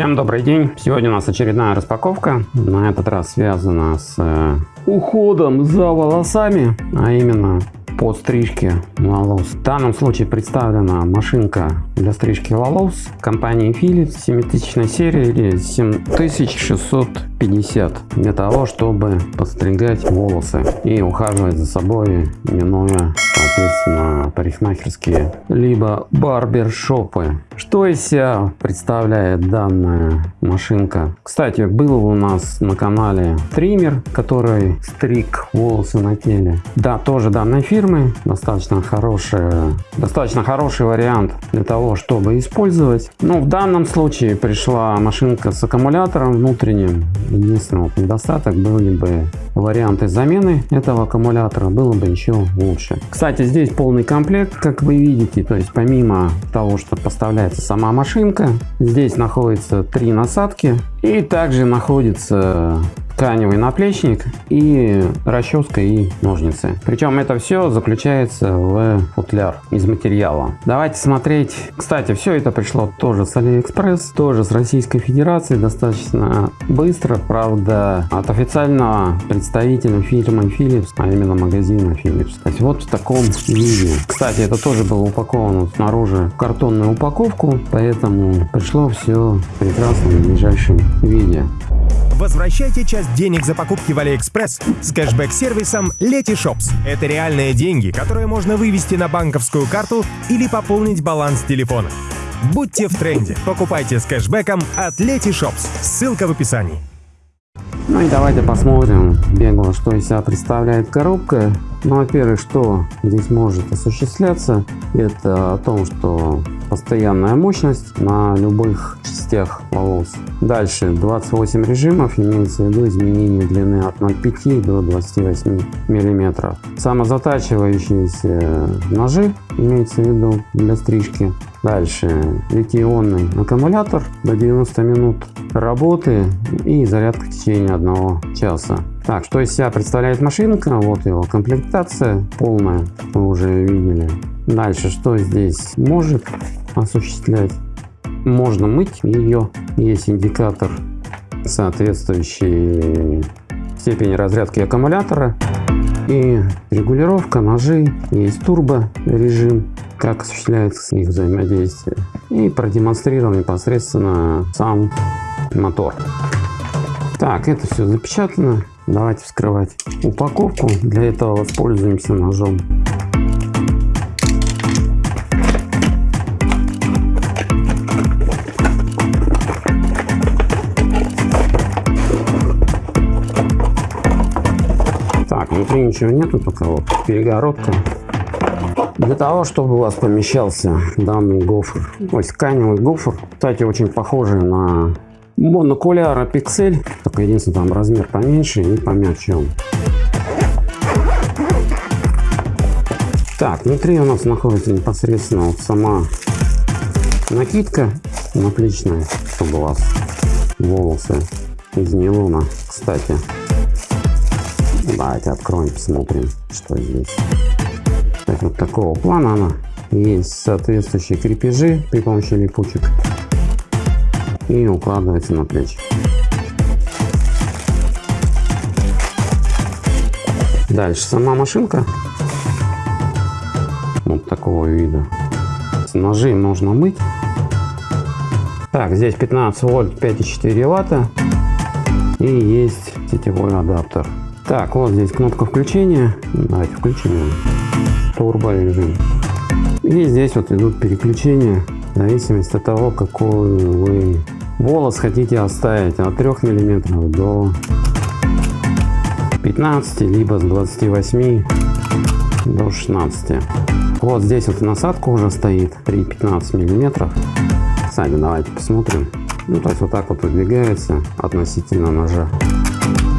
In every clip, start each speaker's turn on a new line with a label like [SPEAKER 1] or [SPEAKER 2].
[SPEAKER 1] Всем добрый день! Сегодня у нас очередная распаковка. На этот раз связана с э, уходом за волосами, а именно по стрижке волос. В данном случае представлена машинка для стрижки волос компании Philips 7000 серии или 7650 для того, чтобы подстригать волосы и ухаживать за собой, минуя соответственно парикмахерские либо барбершопы. Что из себя представляет данная машинка? Кстати, был у нас на канале триммер, который стриг волосы на теле. Да, тоже данной фирмы. Достаточно хороший, достаточно хороший вариант для того, чтобы использовать. Но в данном случае пришла машинка с аккумулятором внутренним. Единственный недостаток были бы варианты замены этого аккумулятора. Было бы еще лучше. Кстати, здесь полный комплект, как вы видите. То есть помимо того, что поставляет является сама машинка. Здесь находится три насадки и также находится тканевый наплечник и расческа и ножницы. Причем это все заключается в футляр из материала. Давайте смотреть. Кстати, все это пришло тоже с Алиэкспресс, тоже с Российской Федерации, достаточно быстро, правда, от официального представителя фирмы Philips, а именно магазина Philips. То есть вот в таком виде. Кстати, это тоже было упаковано снаружи в картонную упаковку, поэтому пришло все прекрасно в ближайшем виде.
[SPEAKER 2] Возвращайте часть денег за покупки в AliExpress с кэшбэк-сервисом Letyshops. Это реальные деньги, которые можно вывести на банковскую карту или пополнить баланс телефона. Будьте в тренде. Покупайте с кэшбэком от Letyshops. Ссылка в описании.
[SPEAKER 1] Ну и давайте посмотрим бегло, что из себя представляет коробка. Ну, во-первых, что здесь может осуществляться, это о том, что постоянная мощность на любых частях волос. Дальше 28 режимов, имеется в виду изменение длины от 0,5 до 28 миллиметров. Самозатачивающиеся ножи, имеется в виду для стрижки. Дальше литий-ионный аккумулятор до 90 минут работы и зарядка в течение одного часа. Так, что из себя представляет машинка? Вот его комплектация полная, вы уже видели. Дальше, что здесь может осуществлять? Можно мыть ее. Есть индикатор соответствующий степени разрядки аккумулятора и регулировка ножей. Есть турбо режим, как осуществляется их взаимодействие. И продемонстрирован непосредственно сам мотор. Так, это все запечатано. Давайте вскрывать упаковку. Для этого воспользуемся ножом. Так, внутри ничего нету, только вот перегородка. Для того, чтобы у вас помещался данный гофр, ой, тканевый гофр, кстати, очень похожий на монокуляра пиксель, только единственное там размер поменьше и помягче он. Так, внутри у нас находится непосредственно вот сама накидка наплечная, чтобы у вас волосы из нейлона, кстати. Давайте откроем, посмотрим, что здесь. Так, вот такого плана она. Есть соответствующие крепежи при помощи липучек и укладывается на плечи. Дальше сама машинка вот такого вида. Ножи можно мыть. Так, здесь 15 вольт 5,4 ватта и есть сетевой адаптер. Так, вот здесь кнопка включения. Давайте включим его. Турбо режим. И здесь вот идут переключения в зависимости от того, какой вы волос хотите оставить от 3 миллиметров до 15 либо с 28 до 16 вот здесь вот насадка уже стоит при 15 миллиметров. Кстати давайте посмотрим. Ну то есть вот так вот выдвигается относительно ножа.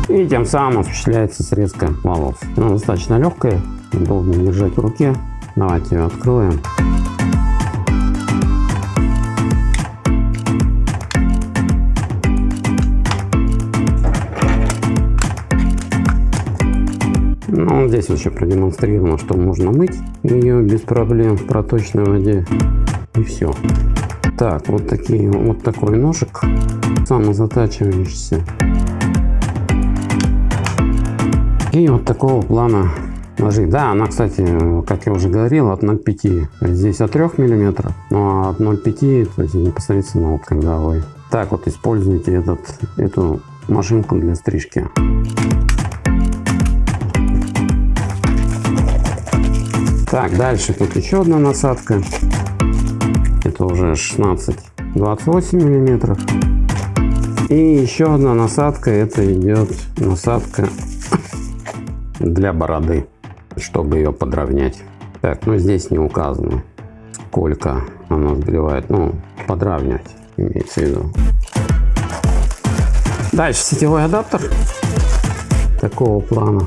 [SPEAKER 1] И тем самым осуществляется срезка волос. Она достаточно легкая удобно держать в руке. Давайте ее откроем здесь еще продемонстрировано, что можно мыть ее без проблем в проточной воде. И все. Так, вот такие, вот такой ножик самозатачивающийся. И вот такого плана ножи. Да, она, кстати, как я уже говорил, от 0,5. Здесь от 3 миллиметров, но от 0,5, то есть непосредственно вот когда вы так вот используете этот, эту машинку для стрижки. Так, дальше тут еще одна насадка. Это уже 16-28 миллиметров. И еще одна насадка, это идет насадка для бороды, чтобы ее подровнять. Так, ну здесь не указано, сколько она сбивает, ну, подравнять имеется в виду. Дальше сетевой адаптер такого плана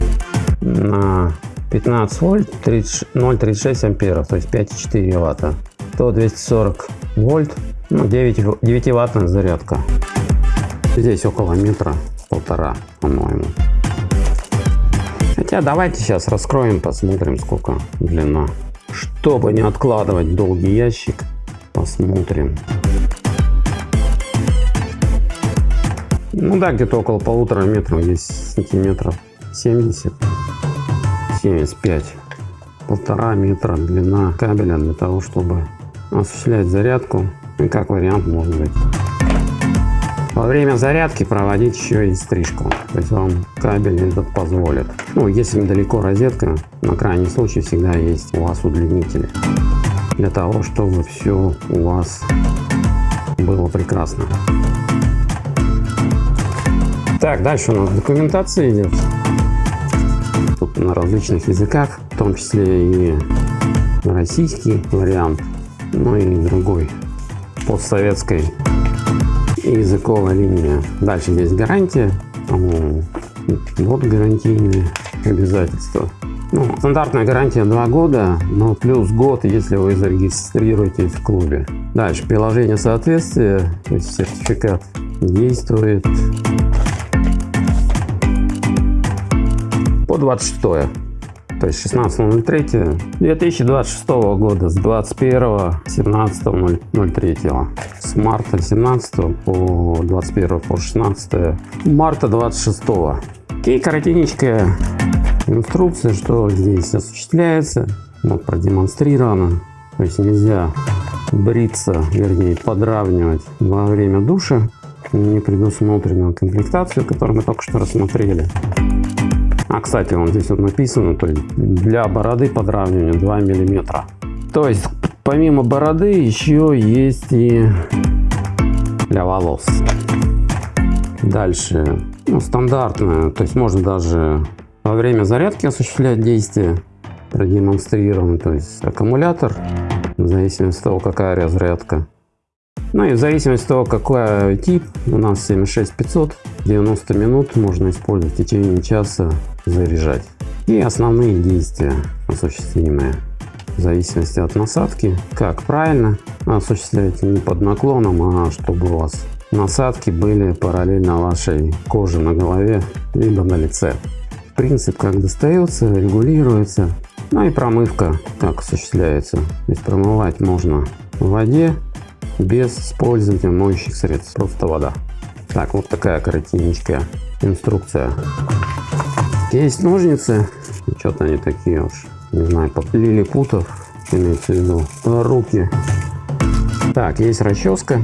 [SPEAKER 1] на 15 вольт 0,36 амперов, то есть 5,4 ватта. То 240 вольт, ну 9, 9 ваттная зарядка. Здесь около метра, полтора, по-моему. Хотя давайте сейчас раскроем, посмотрим сколько длина. Чтобы не откладывать долгий ящик, посмотрим. Ну да, где-то около полутора метров, здесь сантиметров 70, 75. Полтора метра длина кабеля для того, чтобы осуществлять зарядку. И как вариант может быть. Во время зарядки проводить еще и стрижку. То есть вам кабель этот позволит. Ну, если недалеко розетка, на крайний случай всегда есть у вас удлинители. Для того, чтобы все у вас было прекрасно. Так, дальше у нас документация идет. На различных языках, в том числе и российский вариант, ну и другой постсоветской языковая линия. Дальше здесь гарантия, вот гарантийные обязательства. Ну, стандартная гарантия 2 года, но плюс год, если вы зарегистрируетесь в клубе. Дальше приложение соответствия, то есть сертификат действует по 26 то есть 16.03 2026 года с 21 17.03 с марта 17 по 21 по 16 марта 26 и коротенькая инструкция что здесь осуществляется. Вот продемонстрировано. То есть нельзя бриться вернее подравнивать во время душа. Не предусмотрена комплектацию которую мы только что рассмотрели а, кстати, вот здесь вот написано, то есть для бороды подравнивания 2 миллиметра. То есть, помимо бороды, еще есть и для волос. Дальше, ну, стандартная, то есть можно даже во время зарядки осуществлять действие, продемонстрировано, то есть аккумулятор, в зависимости от того, какая разрядка. Ну и в зависимости от того, какой тип, у нас 76500, 90 минут можно использовать в течение часа заряжать. И основные действия осуществимые в зависимости от насадки. Как правильно осуществлять не под наклоном, а чтобы у вас насадки были параллельно вашей коже на голове либо на лице. Принцип как достается, регулируется. Ну и промывка как осуществляется. То есть промывать можно в воде без использования моющих средств, просто вода. Так, вот такая коротенькая инструкция. Есть ножницы, что-то они такие уж, не знаю, лилипутов, имеется в виду, руки. Так, есть расческа.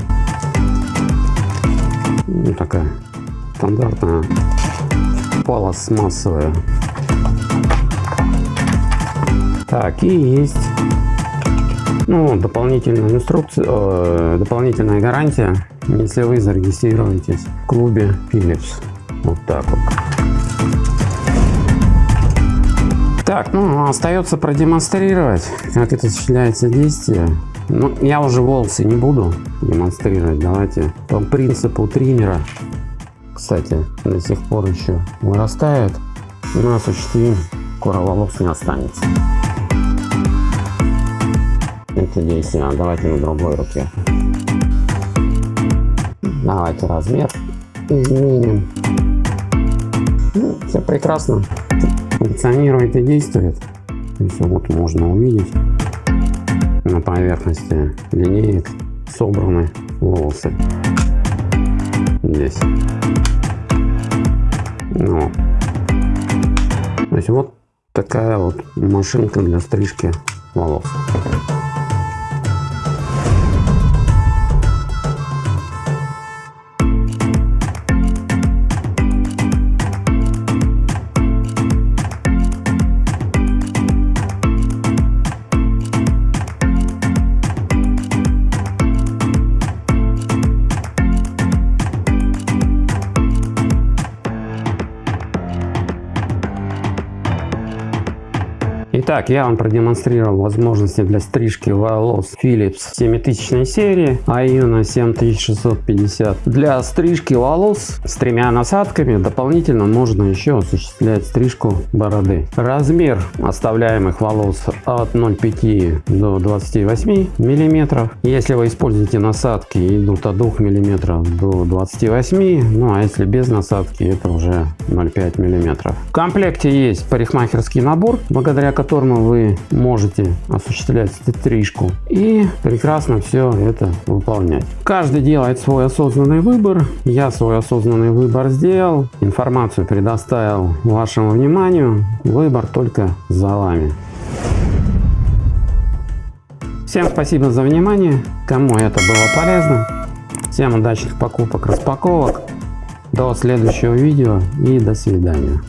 [SPEAKER 1] Ну, такая стандартная пластмассовая. Так, и есть ну, дополнительная инструкция, э, дополнительная гарантия, если вы зарегистрируетесь в клубе Philips. Вот так вот. Так, ну, остается продемонстрировать, как это осуществляется действие. Ну, я уже волосы не буду демонстрировать. Давайте по принципу триммера. Кстати, до сих пор еще вырастает. У нас осуществим, скоро волос не останется. Это действие. Давайте на другой руке. Давайте размер изменим. Ну, все прекрасно функционирует и действует. То есть вот можно увидеть на поверхности линеек собраны волосы. Здесь. Ну. То есть вот такая вот машинка для стрижки волос. Итак, я вам продемонстрировал возможности для стрижки волос Philips 7000 серии, Aiuna 7650. Для стрижки волос с тремя насадками дополнительно можно еще осуществлять стрижку бороды. Размер оставляемых волос от 0,5 до 28 миллиметров. Если вы используете насадки, идут от 2 миллиметров до 28, ну а если без насадки, это уже 0,5 миллиметров. В комплекте есть парикмахерский набор, благодаря которому вы можете осуществлять стрижку и прекрасно все это выполнять. Каждый делает свой осознанный выбор. Я свой осознанный выбор сделал. Информацию предоставил вашему вниманию. Выбор только за вами. Всем спасибо за внимание. Кому это было полезно. Всем удачных покупок, распаковок. До следующего видео и до свидания.